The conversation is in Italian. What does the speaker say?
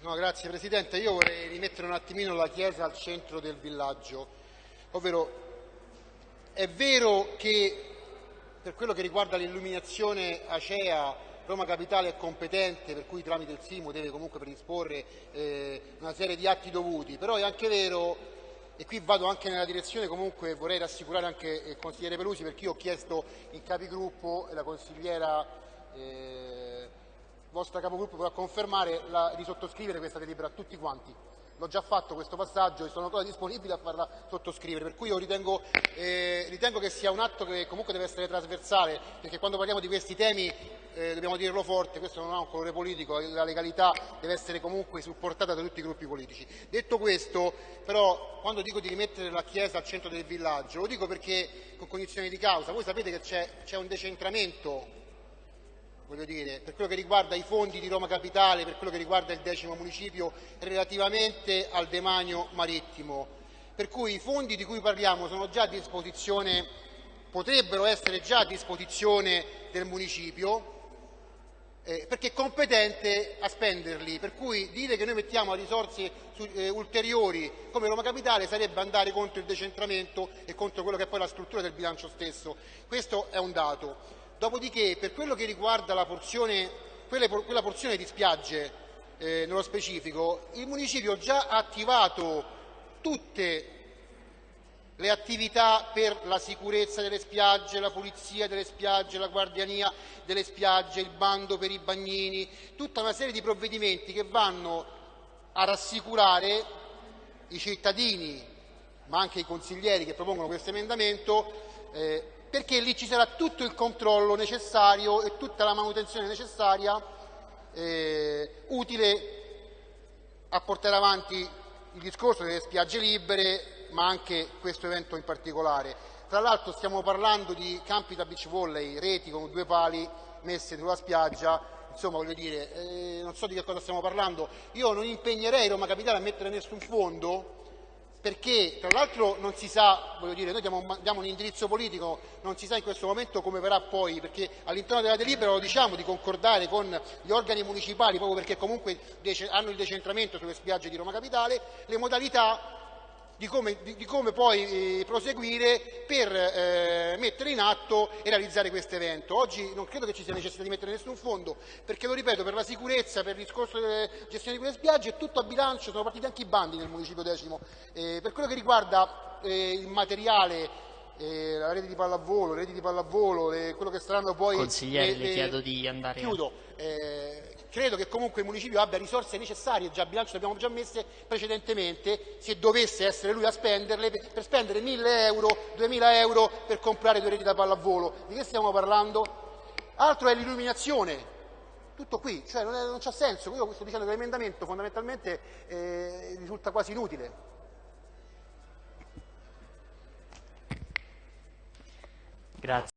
No, grazie Presidente. Io vorrei rimettere un attimino la Chiesa al centro del villaggio, ovvero è vero che per quello che riguarda l'illuminazione acea Roma Capitale è competente, per cui tramite il Simo deve comunque predisporre eh, una serie di atti dovuti, però è anche vero, e qui vado anche nella direzione comunque vorrei rassicurare anche il consigliere Pelusi perché io ho chiesto in capigruppo e la consigliera eh, vostra capogruppo potrà confermare la, di sottoscrivere questa delibera a tutti quanti. L'ho già fatto questo passaggio e sono ancora disponibile a farla sottoscrivere, per cui io ritengo, eh, ritengo che sia un atto che comunque deve essere trasversale, perché quando parliamo di questi temi eh, dobbiamo dirlo forte, questo non ha un colore politico, la legalità deve essere comunque supportata da tutti i gruppi politici. Detto questo, però, quando dico di rimettere la Chiesa al centro del villaggio, lo dico perché con cognizione di causa, voi sapete che c'è un decentramento voglio dire, per quello che riguarda i fondi di Roma Capitale, per quello che riguarda il decimo municipio relativamente al demanio marittimo. Per cui i fondi di cui parliamo sono già a disposizione, potrebbero essere già a disposizione del municipio, eh, perché è competente a spenderli, per cui dire che noi mettiamo risorse su, eh, ulteriori come Roma Capitale sarebbe andare contro il decentramento e contro quello che è poi la struttura del bilancio stesso. Questo è un dato. Dopodiché, per quello che riguarda porzione, quelle, quella porzione di spiagge eh, nello specifico, il municipio già ha attivato tutte le attività per la sicurezza delle spiagge, la pulizia delle spiagge, la guardiania delle spiagge, il bando per i bagnini, tutta una serie di provvedimenti che vanno a rassicurare i cittadini, ma anche i consiglieri che propongono questo emendamento, eh, perché lì ci sarà tutto il controllo necessario e tutta la manutenzione necessaria eh, utile a portare avanti il discorso delle spiagge libere, ma anche questo evento in particolare. Tra l'altro stiamo parlando di campi da beach volley, reti con due pali messe sulla spiaggia, insomma voglio dire, eh, non so di che cosa stiamo parlando. Io non impegnerei Roma Capitale a mettere nessun fondo perché tra l'altro non si sa, voglio dire, noi diamo, diamo, un indirizzo politico, non si sa in questo momento come verrà poi, perché all'interno della delibera lo diciamo di concordare con gli organi municipali, proprio perché comunque hanno il decentramento sulle spiagge di Roma Capitale, le modalità di come, di, di come poi eh, proseguire per eh, mettere in atto e realizzare questo evento. Oggi non credo che ci sia necessità di mettere nessun fondo, perché lo ripeto, per la sicurezza, per il discorso della gestione di quelle spiagge è tutto a bilancio, sono partiti anche i bandi nel municipio decimo. Eh, per quello che riguarda eh, il materiale eh, la rete di pallavolo, le reti di pallavolo, le, quello che saranno poi... Consigliere, le, le chiedo di andare... Chiudo. Eh, credo che comunque il municipio abbia risorse necessarie, già a bilancio le abbiamo già messe precedentemente, se dovesse essere lui a spenderle, per, spendere 1.000 euro, 2.000 euro per comprare due reti da pallavolo. Di che stiamo parlando? Altro è l'illuminazione. Tutto qui, cioè non, c'ha senso. Io sto dicendo che l'emendamento fondamentalmente eh, risulta quasi inutile. Grazie.